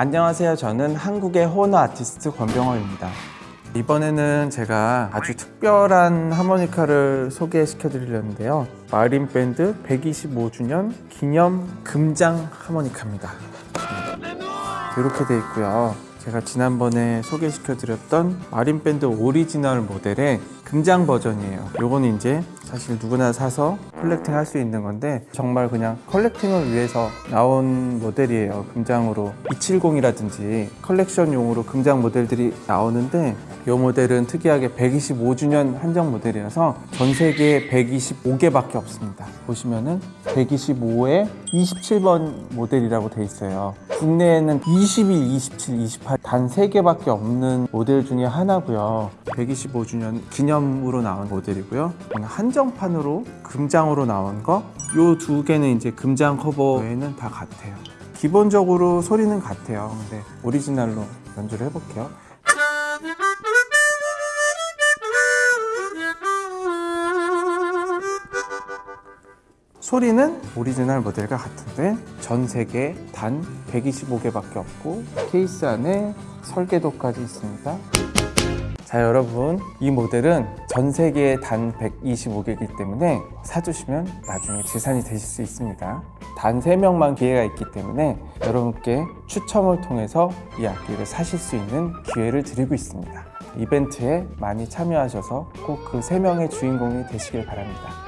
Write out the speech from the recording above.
안녕하세요. 저는 한국의 호너 아티스트 권병호입니다. 이번에는 제가 아주 특별한 하모니카를 소개시켜 드리려는데요. 마린 밴드 125주년 기념 금장 하모니카입니다. 이렇게 돼 있고요. 제가 지난번에 소개시켜 드렸던 마린 밴드 오리지널 모델의 금장 버전이에요. 요거는 이제 사실 누구나 사서 collecting 할 수 있는 건데 정말 그냥 collecting을 위해서 나온 모델이에요. 금장으로 270이라든지 컬렉션용으로 금장 모델들이 나오는데 이 모델은 특이하게 125주년 한정 모델이라서 전 세계에 125개밖에 없습니다. 보시면은 125에 27번 모델이라고 돼 있어요. 국내에는 21, 27, 28 단 3개밖에 없는 모델 중에 하나고요. 125주년 기념으로 나온 모델이고요. 한정판으로 금장으로 나온 거 요 두 개는 이제 금장 커버 외에는 다 같아요. 기본적으로 소리는 같아요. 근데 오리지널로 연주를 해볼게요. 소리는 오리지널 모델과 같은데 전 세계에 단 125개밖에 없고 케이스 안에 설계도까지 있습니다. 자 여러분 이 모델은 전 세계에 단 125개이기 때문에 사주시면 나중에 재산이 되실 수 있습니다. 단 3명만 기회가 있기 때문에 여러분께 추첨을 통해서 이 악기를 사실 수 있는 기회를 드리고 있습니다. 이벤트에 많이 참여하셔서 꼭 그 3명의 주인공이 되시길 바랍니다.